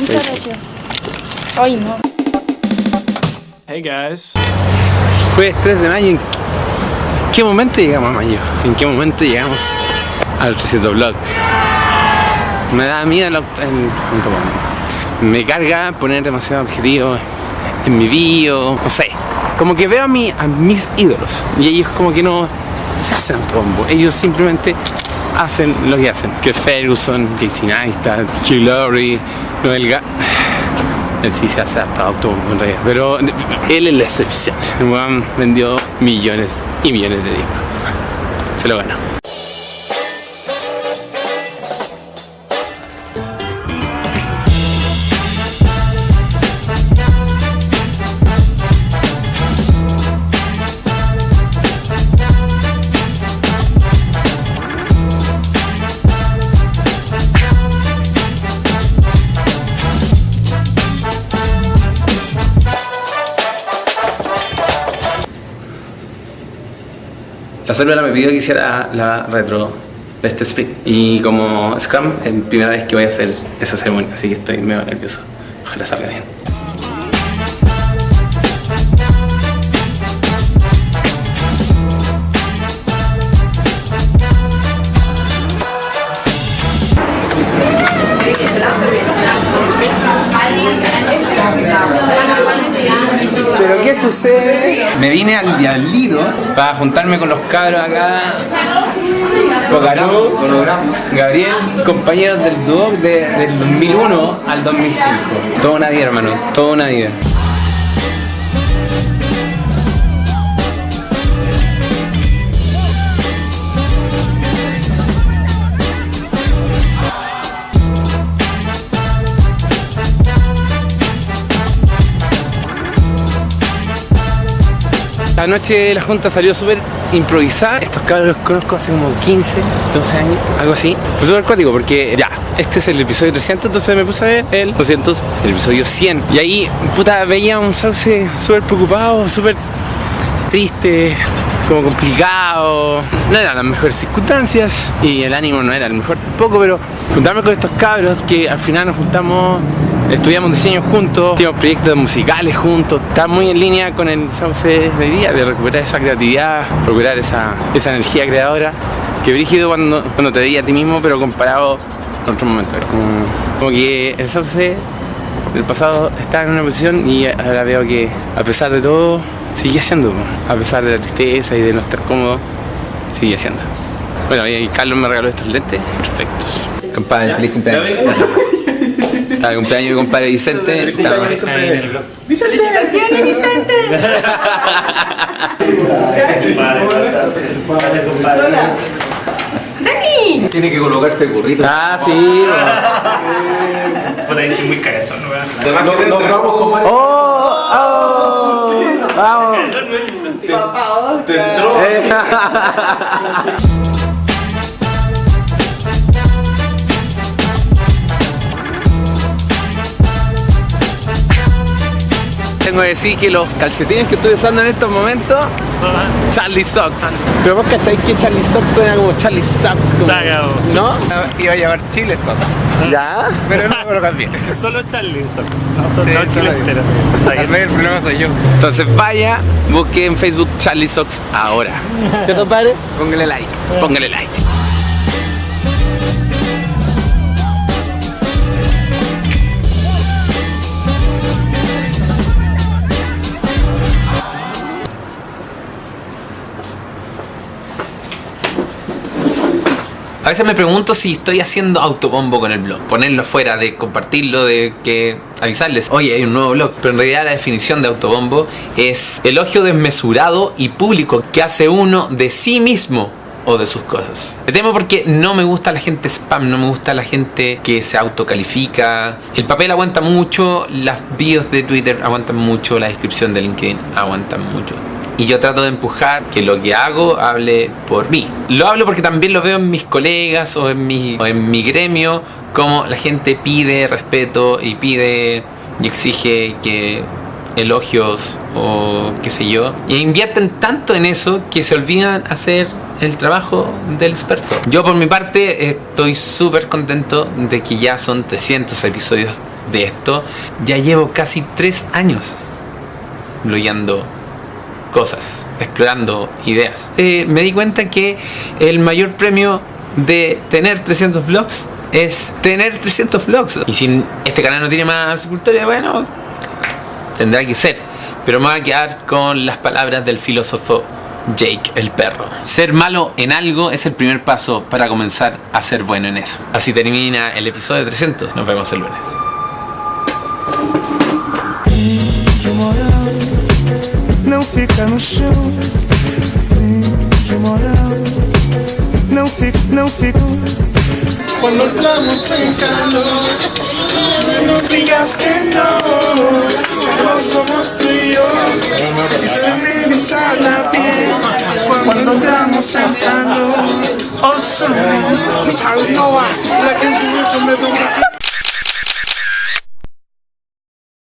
Muchas gracias. Ay, no. Hey guys. Jueves 3 de mayo. ¿En qué momento llegamos a mayo? ¿En qué momento llegamos al 300 vlogs? Me da miedo el. Me carga poner demasiado objetivo en mi bio, no sé. Como que veo a, mi, a mis ídolos y ellos como que no se hacen autobombo. Ellos simplemente hacen lo que hacen. Que Ferguson, Casey Neistat, Hugh Laurie, Noel Ga... Él sí se hace hasta autobombo en realidad, pero él es la excepción. El vendió millones y millones de discos. Se lo ganó. La célula me pidió que hiciera la retro de este split y como Scrum es la primera vez que voy a hacer esa ceremonia, así que estoy medio nervioso. Ojalá salga bien. Sucede? Me vine al Diablito para juntarme con los cabros acá. Pocaró, Gabriel, compañeros del dúo de- del 2001 al 2005. Toda una vida, hermano, toda una vida. La noche la junta salió súper improvisada. Estos cabros los conozco hace como 15, 12 años, algo así. Fue súper cuático porque ya, este es el episodio 300, entonces me puse a ver el 200, el episodio 100. Y ahí, puta, veía un sauce súper preocupado, súper triste, como complicado. No eran las mejores circunstancias y el ánimo no era el mejor tampoco, pero juntarme con estos cabros que al final nos juntamos, estudiamos diseño juntos, hicimos proyectos musicales juntos, está muy en línea con el sauce de hoy día, de recuperar esa creatividad, recuperar esa, esa energía creadora. Que brígido cuando, cuando te veía a ti mismo, pero comparado momentos. Es Como, como que el sauce del pasado estaba en una posición y ahora veo que a pesar de todo sigue haciendo, a pesar de la tristeza y de no estar cómodo, sigue haciendo. Bueno, y Carlos me regaló estos lentes perfectos. Compadre, feliz cumpleaños. Está de cumpleaños mi compadre Vicente. ¡Felicitaciones, Vicente! ¡Dani! Tiene que colocarse el burrito. Ah, sí. Puta, soy muy cabezón, weón. Además, no, no grabamos con Mario. ¡Oh! ¡Oh! ¡Vamos! Te entró. Tengo que decir que los calcetines que estoy usando en estos momentos Charlie Socks. Pero vos cacháis que Charlie Socks suena como Charlie Socks. como- Saga, ¿No? Iba a llamar Chile Socks. ¿Ya? Pero no lo cambié. Solo Charlie Socks. No, son Sí, no solo Chile entero. El problema soy yo. Entonces vaya, busque en Facebook Charlie Socks ahora. ¿Cierto, padre? Póngale like. Póngale like. A veces me pregunto si estoy haciendo autobombo con el blog. Ponerlo fuera, de compartirlo, de que avisarles, oye, hay un nuevo blog. Pero en realidad la definición de autobombo es elogio desmesurado y público que hace uno de sí mismo o de sus cosas. Me temo porque no me gusta la gente spam, no me gusta la gente que se autocalifica. El papel aguanta mucho, las bios de Twitter aguantan mucho, la descripción de LinkedIn aguantan mucho. Y yo trato de empujar que lo que hago hable por mí. Lo hablo porque también lo veo en mis colegas o en mi, o en mi gremio, como la gente pide respeto y pide y exige que elogios o qué sé yo. Y invierten tanto en eso que se olvidan hacer el trabajo del experto. Yo por mi parte estoy súper contento de que ya son 300 episodios de esto. Ya llevo casi 3 años blogueando cosas, explorando ideas. Eh, me di cuenta que el mayor premio de tener 300 vlogs es tener 300 vlogs. Y si este canal no tiene más cultura, bueno, tendrá que ser. Pero me voy a quedar con las palabras del filósofo Jake el perro. Ser malo en algo es el primer paso para comenzar a ser bueno en eso. Así termina el episodio 300. Nos vemos el lunes. Não fica no chão. De moral, não fica, não fica. Cuando entramos en calor, no digas que no, solo somos tú y yo. Y se me eriza la piel cuando entramos en calor. Oh, son, la que se me